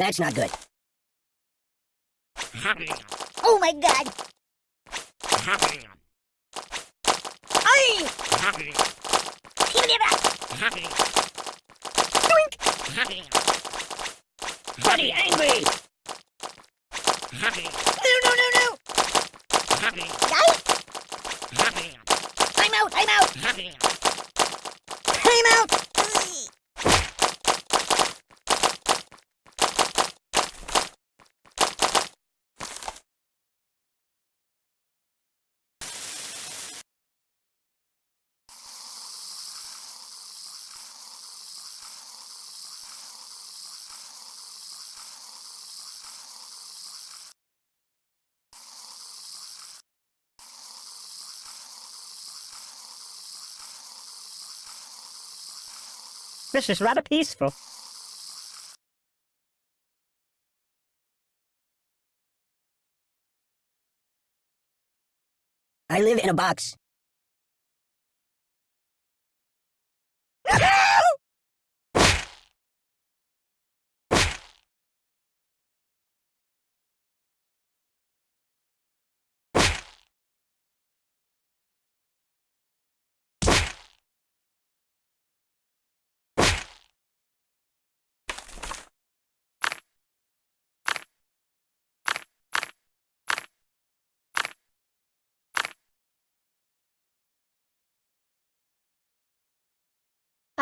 That's not good. Oh my god! Ay! That! Buddy, angry! No, no, no, no! Yikes! I'm out, I'm out! I'm out! This is rather peaceful. I live in a box.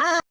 Ah!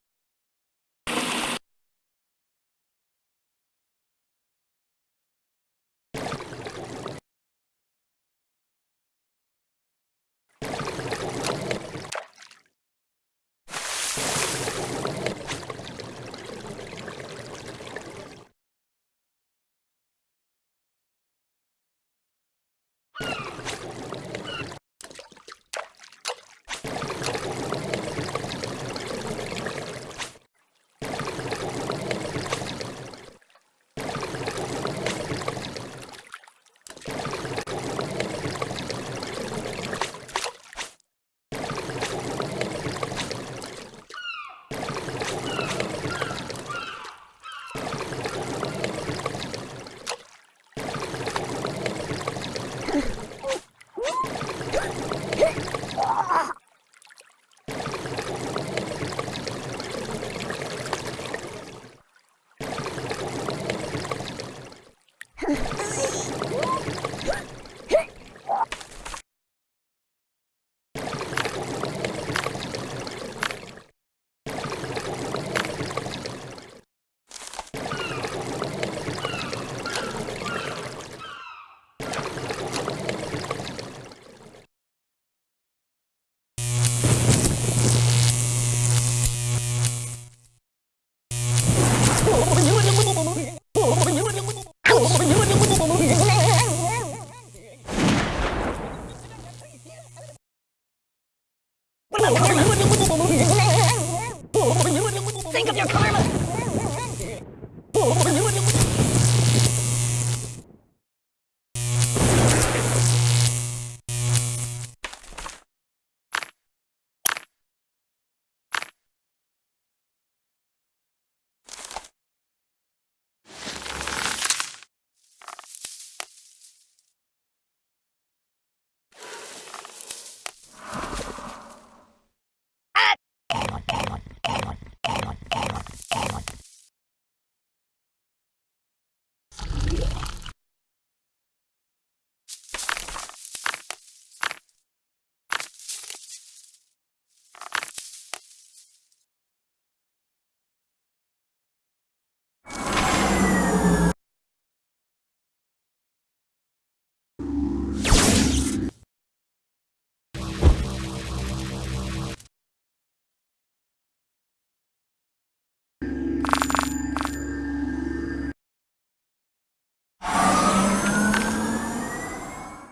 Think of your karma!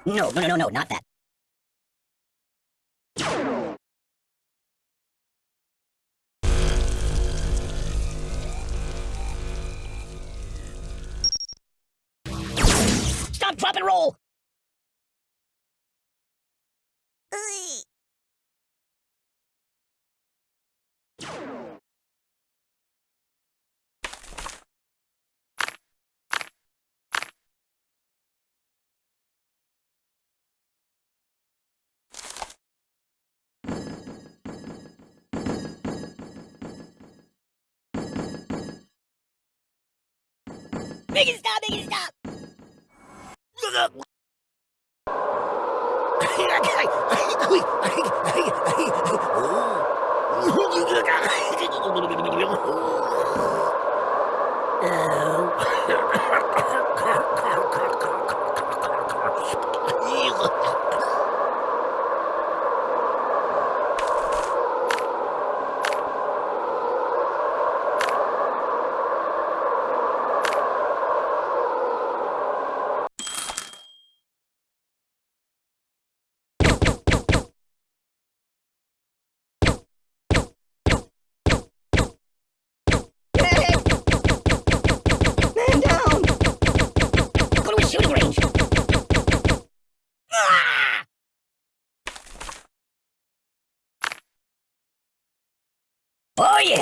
No, no, no, no, no, not that. Stop, drop, and roll! Make it stop, make it stop! Hey! Oh. Oh yeah!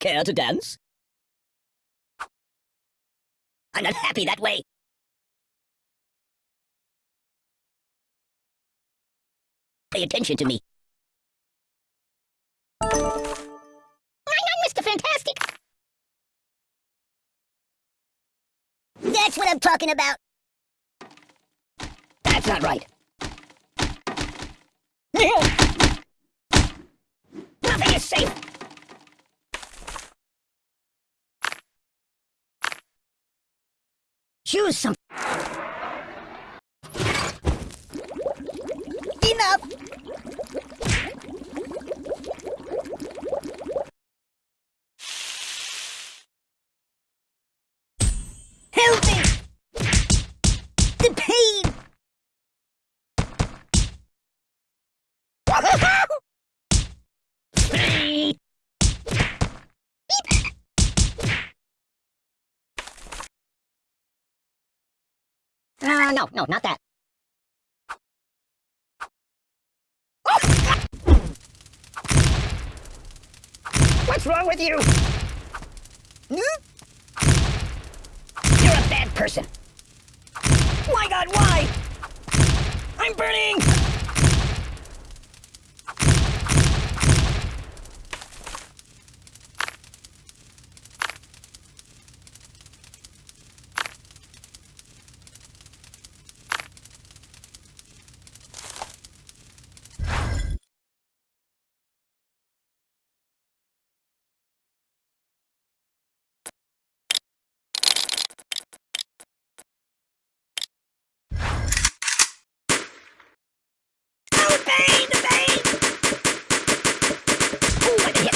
Care to dance? I'm not happy that way. Pay attention to me. I'm not Mr. Fantastic. That's what I'm talking about. That's not right. Safe. Choose some. Enough. Help me! The pain! No, no, not that. What's wrong with you? Hmm? You're a bad person. My god, why? I'm burning! Oh, the pain, the pain! Ooh, I can hit.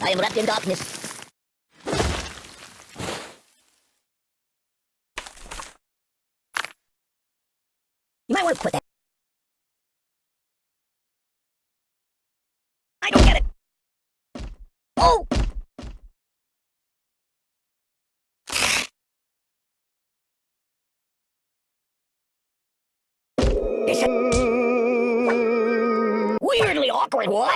I am wrapped in darkness. You might want to put that. Awkward one.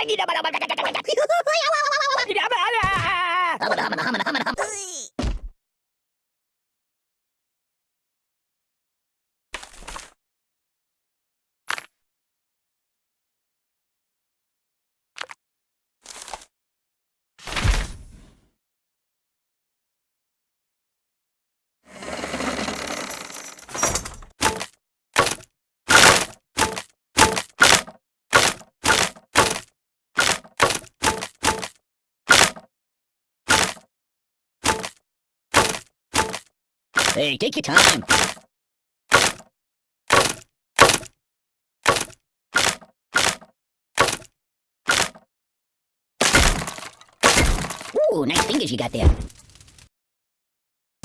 Hey, take your time. Ooh, nice fingers you got there.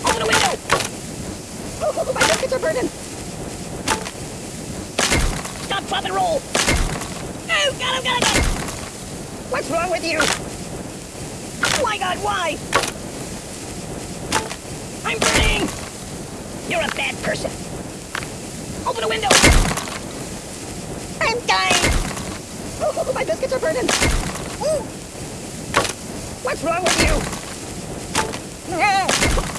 Open the window! Oh, my biscuits are burning! Stop, drop, and roll! Oh, got him, oh, got him! Oh, What's wrong with you? My God, why? I'm burning! You're a bad person. Open the window! I'm dying! Oh, my biscuits are burning! Ooh. What's wrong with you?